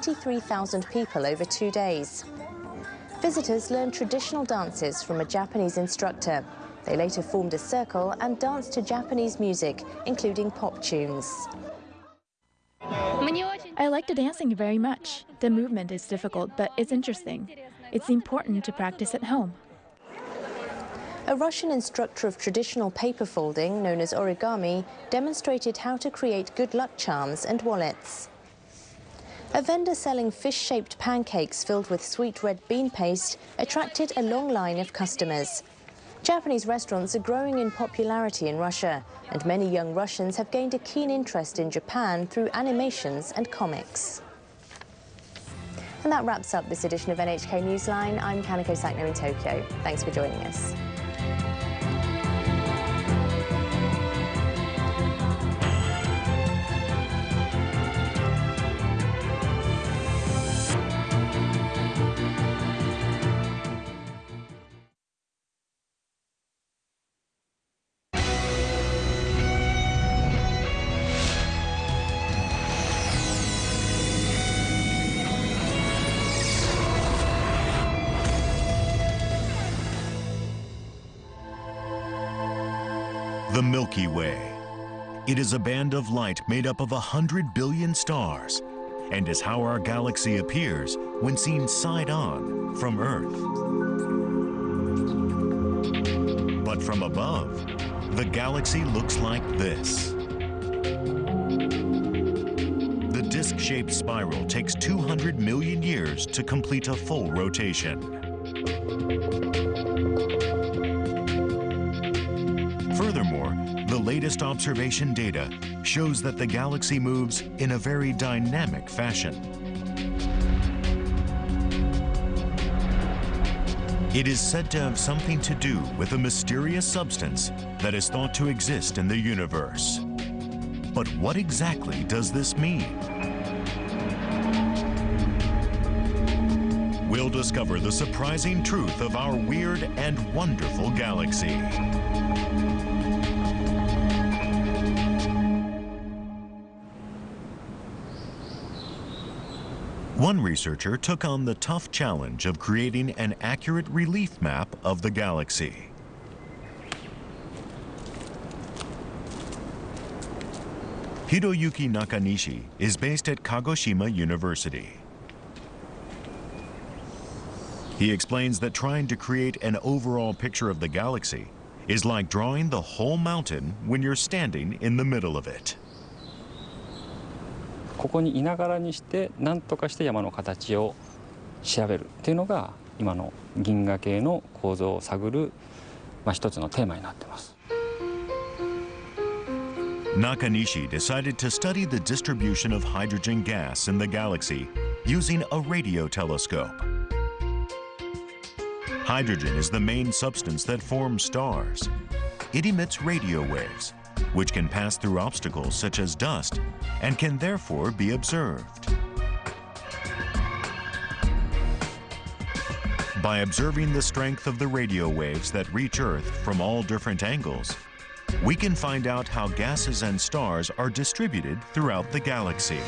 23,000 people over two days. Visitors learned traditional dances from a Japanese instructor. They later formed a circle and danced to Japanese music, including pop tunes. I like the dancing very much. The movement is difficult, but it's interesting. It's important to practice at home. A Russian instructor of traditional paper folding, known as origami, demonstrated how to create good luck charms and wallets. A vendor selling fish-shaped pancakes filled with sweet red bean paste attracted a long line of customers. Japanese restaurants are growing in popularity in Russia, and many young Russians have gained a keen interest in Japan through animations and comics. And that wraps up this edition of NHK Newsline. I'm Kanako Sachno in Tokyo. Thanks for joining us. Milky Way. It is a band of light made up of a hundred billion stars and is how our galaxy appears when seen side-on from Earth. But from above, the galaxy looks like this. The disc-shaped spiral takes 200 million years to complete a full rotation. Furthermore, the latest observation data shows that the galaxy moves in a very dynamic fashion. It is said to have something to do with a mysterious substance that is thought to exist in the universe. But what exactly does this mean? We'll discover the surprising truth of our weird and wonderful galaxy. One researcher took on the tough challenge of creating an accurate relief map of the galaxy. Hiroyuki Nakanishi is based at Kagoshima University. He explains that trying to create an overall picture of the galaxy is like drawing the whole mountain when you're standing in the middle of it. ここにいながらにして何とかして山の形を調べるっていうのが今の銀河系の構造を探る、まあ、一つのテーマになってます。Nakanishi decided to study the distribution of hydrogen gas in the galaxy using a radio telescope. Hydrogen is the main substance that forms stars. It emits radio waves, which can pass through obstacles such as dust and can therefore be observed. By observing the strength of the radio waves that reach Earth from all different angles, we can find out how gases and stars are distributed throughout the galaxy.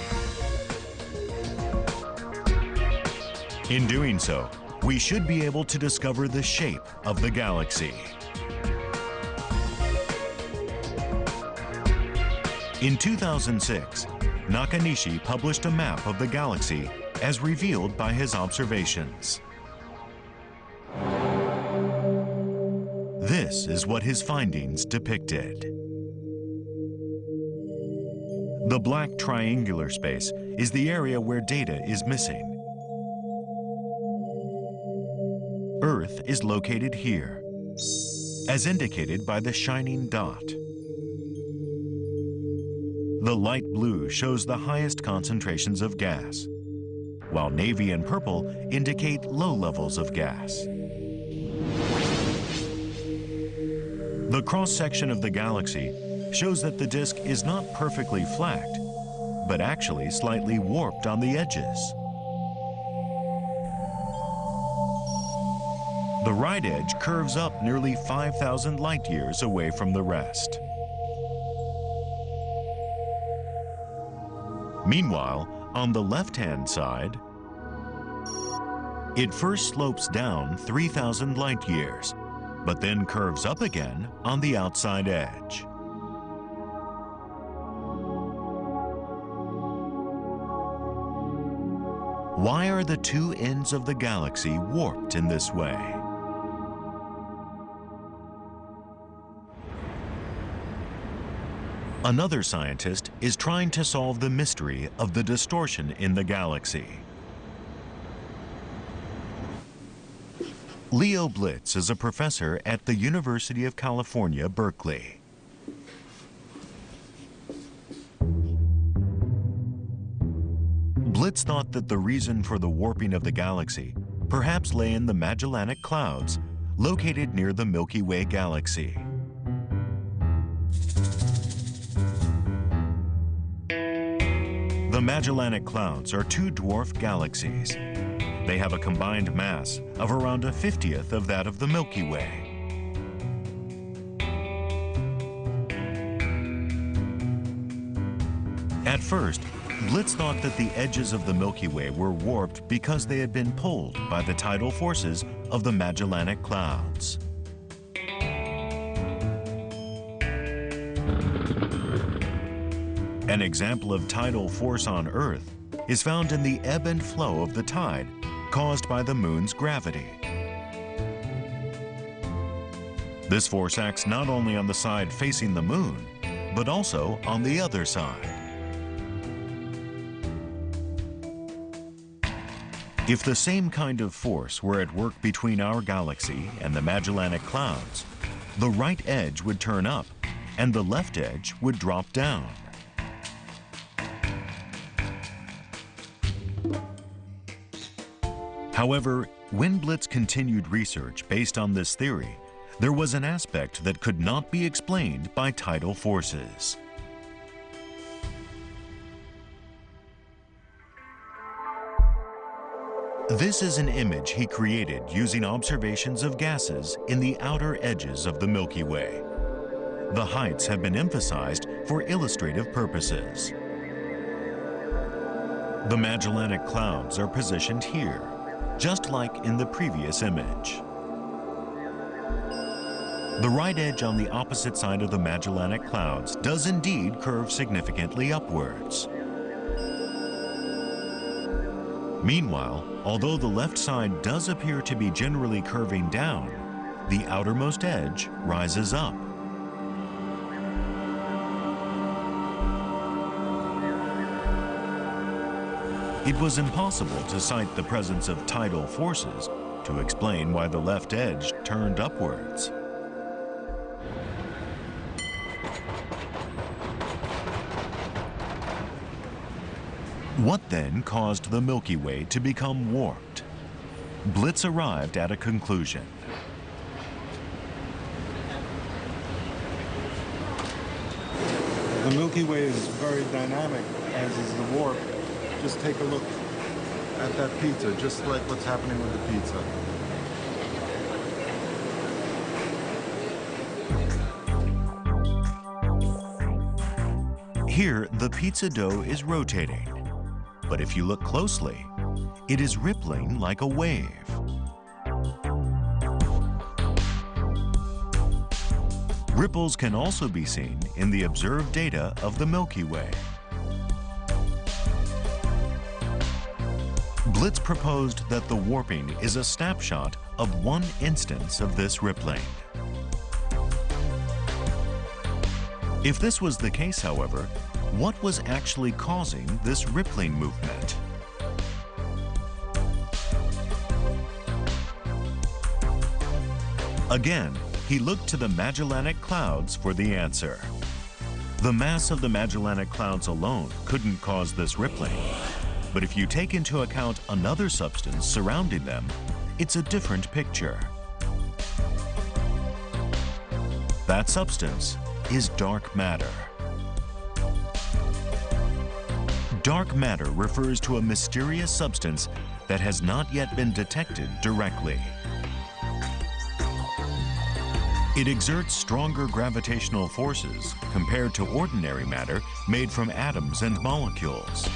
In doing so, we should be able to discover the shape of the galaxy. In 2006, Nakanishi published a map of the galaxy as revealed by his observations. This is what his findings depicted. The black triangular space is the area where data is missing. Earth is located here, as indicated by the shining dot. The light blue shows the highest concentrations of gas, while navy and purple indicate low levels of gas. The cross-section of the galaxy shows that the disk is not perfectly flat, but actually slightly warped on the edges. The right edge curves up nearly 5,000 light years away from the rest. Meanwhile, On the left-hand side, it first slopes down 3,000 light years, but then curves up again on the outside edge. Why are the two ends of the galaxy warped in this way? Another scientist is trying to solve the mystery of the distortion in the galaxy. Leo Blitz is a professor at the University of California, Berkeley. Blitz thought that the reason for the warping of the galaxy perhaps lay in the Magellanic Clouds, located near the Milky Way galaxy. Magellanic Clouds are two dwarf galaxies. They have a combined mass of around a 50th of that of the Milky Way. At first, Blitz thought that the edges of the Milky Way were warped because they had been pulled by the tidal forces of the Magellanic Clouds. An example of tidal force on Earth is found in the ebb and flow of the tide caused by the moon's gravity. This force acts not only on the side facing the moon, but also on the other side. If the same kind of force were at work between our galaxy and the Magellanic Clouds, the right edge would turn up and the left edge would drop down. However, when Blitz continued research based on this theory, there was an aspect that could not be explained by tidal forces. This is an image he created using observations of gases in the outer edges of the Milky Way. The heights have been emphasized for illustrative purposes. The Magellanic Clouds are positioned here, just like in the previous image. The right edge on the opposite side of the Magellanic Clouds does indeed curve significantly upwards. Meanwhile, although the left side does appear to be generally curving down, the outermost edge rises up. It was impossible to cite the presence of tidal forces to explain why the left edge turned upwards. What then caused the Milky Way to become warped? Blitz arrived at a conclusion. The Milky Way is very dynamic, as is the warp. Just take a look at that pizza, just like what's happening with the pizza. Here, the pizza dough is rotating. But if you look closely, it is rippling like a wave. Ripples can also be seen in the observed data of the Milky Way. Blitz proposed that the warping is a snapshot of one instance of this rippling. If this was the case, however, what was actually causing this rippling movement? Again, he looked to the Magellanic Clouds for the answer. The mass of the Magellanic Clouds alone couldn't cause this rippling. But if you take into account another substance surrounding them, it's a different picture. That substance is dark matter. Dark matter refers to a mysterious substance that has not yet been detected directly. It exerts stronger gravitational forces compared to ordinary matter made from atoms and molecules.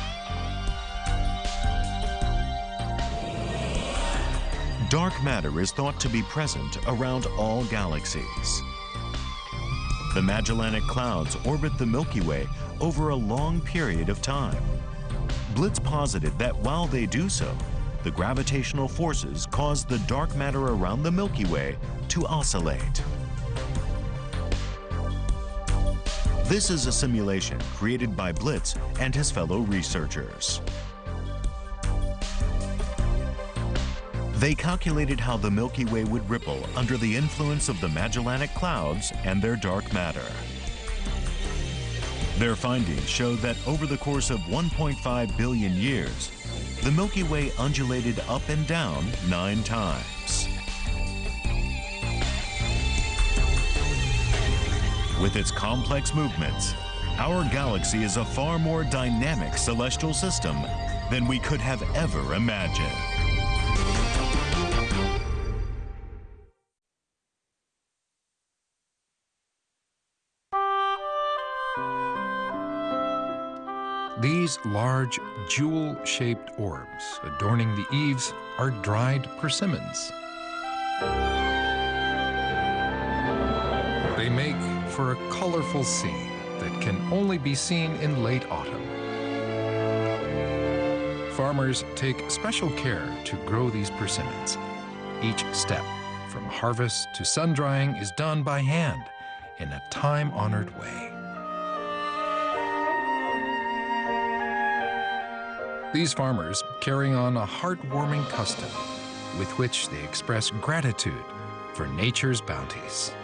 Dark matter is thought to be present around all galaxies. The Magellanic Clouds orbit the Milky Way over a long period of time. Blitz posited that while they do so, the gravitational forces cause the dark matter around the Milky Way to oscillate. This is a simulation created by Blitz and his fellow researchers. They calculated how the Milky Way would ripple under the influence of the Magellanic Clouds and their dark matter. Their findings showed that over the course of 1.5 billion years, the Milky Way undulated up and down nine times. With its complex movements, our galaxy is a far more dynamic celestial system than we could have ever imagined. These large, jewel-shaped orbs adorning the eaves are dried persimmons. They make for a colorful scene that can only be seen in late autumn. Farmers take special care to grow these persimmons. Each step, from harvest to sun drying, is done by hand in a time-honored way. These farmers carry on a heartwarming custom with which they express gratitude for nature's bounties.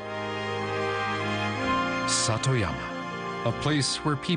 Satoyama, a place where people